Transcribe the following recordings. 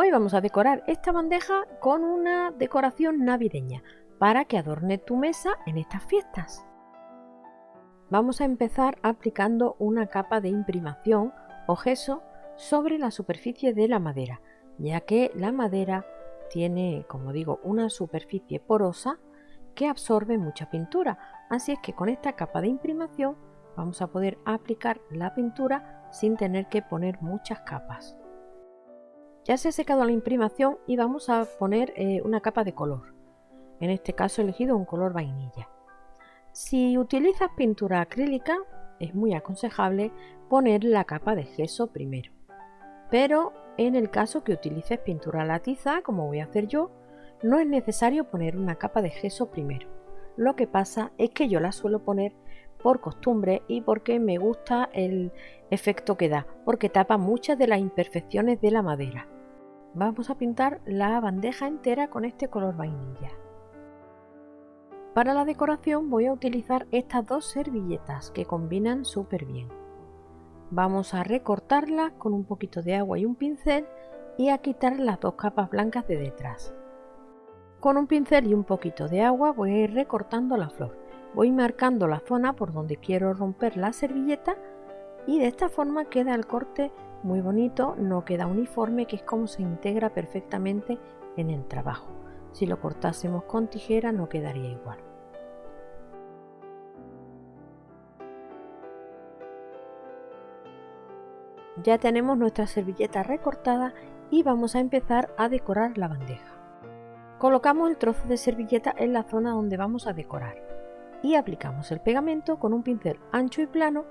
Hoy vamos a decorar esta bandeja con una decoración navideña para que adorne tu mesa en estas fiestas. Vamos a empezar aplicando una capa de imprimación o gesso sobre la superficie de la madera, ya que la madera tiene, como digo, una superficie porosa que absorbe mucha pintura, así es que con esta capa de imprimación vamos a poder aplicar la pintura sin tener que poner muchas capas. Ya se ha secado la imprimación y vamos a poner eh, una capa de color. En este caso he elegido un color vainilla. Si utilizas pintura acrílica, es muy aconsejable poner la capa de gesso primero. Pero en el caso que utilices pintura latiza, como voy a hacer yo, no es necesario poner una capa de gesso primero. Lo que pasa es que yo la suelo poner por costumbre y porque me gusta el efecto que da, porque tapa muchas de las imperfecciones de la madera. Vamos a pintar la bandeja entera con este color vainilla. Para la decoración voy a utilizar estas dos servilletas que combinan súper bien. Vamos a recortarlas con un poquito de agua y un pincel y a quitar las dos capas blancas de detrás. Con un pincel y un poquito de agua voy a ir recortando la flor. Voy marcando la zona por donde quiero romper la servilleta y de esta forma queda el corte muy bonito, no queda uniforme, que es como se integra perfectamente en el trabajo. Si lo cortásemos con tijera no quedaría igual. Ya tenemos nuestra servilleta recortada y vamos a empezar a decorar la bandeja. Colocamos el trozo de servilleta en la zona donde vamos a decorar y aplicamos el pegamento con un pincel ancho y plano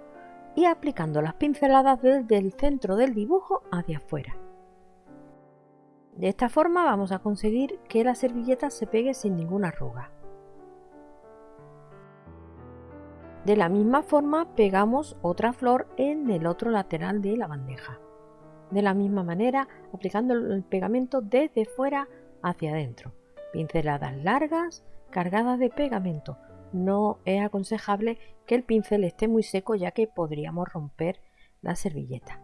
y aplicando las pinceladas desde el centro del dibujo hacia afuera. De esta forma vamos a conseguir que la servilleta se pegue sin ninguna arruga. De la misma forma pegamos otra flor en el otro lateral de la bandeja. De la misma manera aplicando el pegamento desde fuera hacia adentro. Pinceladas largas cargadas de pegamento. No es aconsejable que el pincel esté muy seco ya que podríamos romper la servilleta.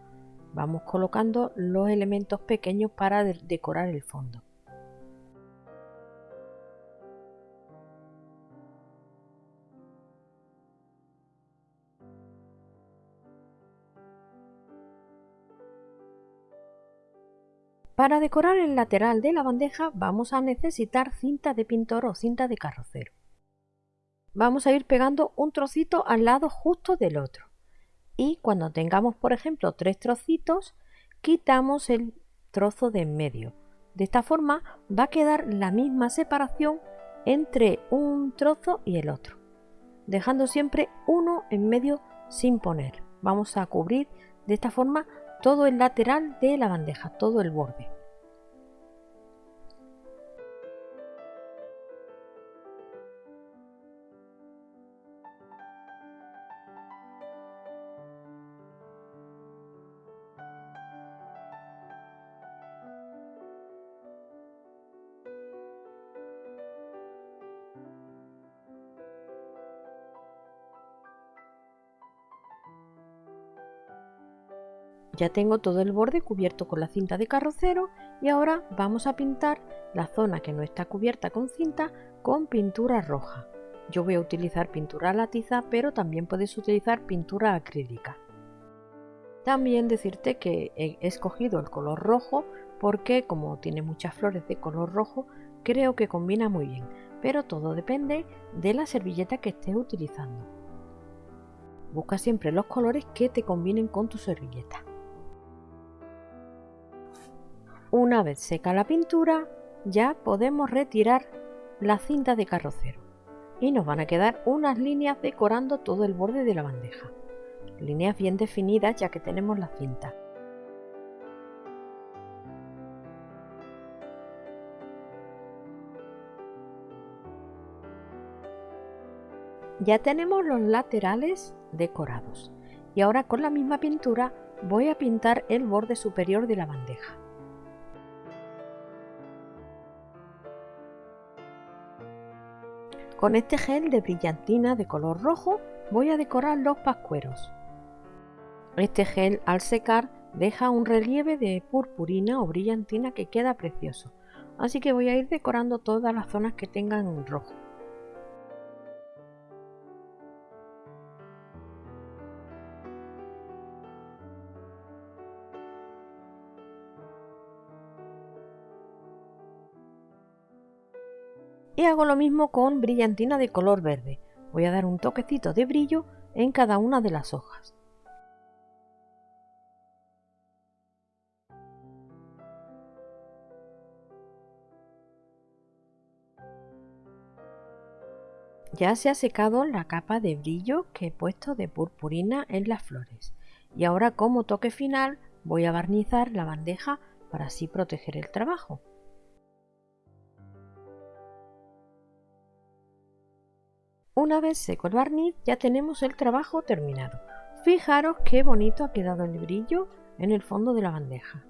Vamos colocando los elementos pequeños para decorar el fondo. Para decorar el lateral de la bandeja vamos a necesitar cinta de pintor o cinta de carrocero. Vamos a ir pegando un trocito al lado justo del otro. Y cuando tengamos, por ejemplo, tres trocitos, quitamos el trozo de en medio. De esta forma va a quedar la misma separación entre un trozo y el otro, dejando siempre uno en medio sin poner. Vamos a cubrir de esta forma todo el lateral de la bandeja, todo el borde. Ya tengo todo el borde cubierto con la cinta de carrocero y ahora vamos a pintar la zona que no está cubierta con cinta con pintura roja. Yo voy a utilizar pintura latiza, pero también puedes utilizar pintura acrílica. También decirte que he escogido el color rojo porque como tiene muchas flores de color rojo, creo que combina muy bien, pero todo depende de la servilleta que estés utilizando. Busca siempre los colores que te combinen con tu servilleta. Una vez seca la pintura, ya podemos retirar la cinta de carrocero y nos van a quedar unas líneas decorando todo el borde de la bandeja. Líneas bien definidas ya que tenemos la cinta. Ya tenemos los laterales decorados y ahora con la misma pintura voy a pintar el borde superior de la bandeja. Con este gel de brillantina de color rojo voy a decorar los pascueros. Este gel al secar deja un relieve de purpurina o brillantina que queda precioso. Así que voy a ir decorando todas las zonas que tengan rojo. Y hago lo mismo con brillantina de color verde. Voy a dar un toquecito de brillo en cada una de las hojas. Ya se ha secado la capa de brillo que he puesto de purpurina en las flores. Y ahora como toque final voy a barnizar la bandeja para así proteger el trabajo. Una vez seco el barniz ya tenemos el trabajo terminado. Fijaros qué bonito ha quedado el brillo en el fondo de la bandeja.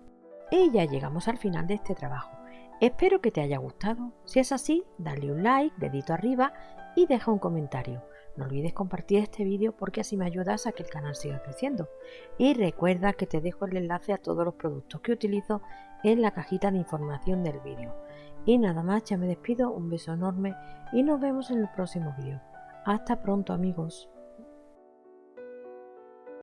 Y ya llegamos al final de este trabajo. Espero que te haya gustado. Si es así, dale un like, dedito arriba y deja un comentario. No olvides compartir este vídeo porque así me ayudas a que el canal siga creciendo. Y recuerda que te dejo el enlace a todos los productos que utilizo en la cajita de información del vídeo. Y nada más, ya me despido, un beso enorme y nos vemos en el próximo vídeo. Hasta pronto amigos.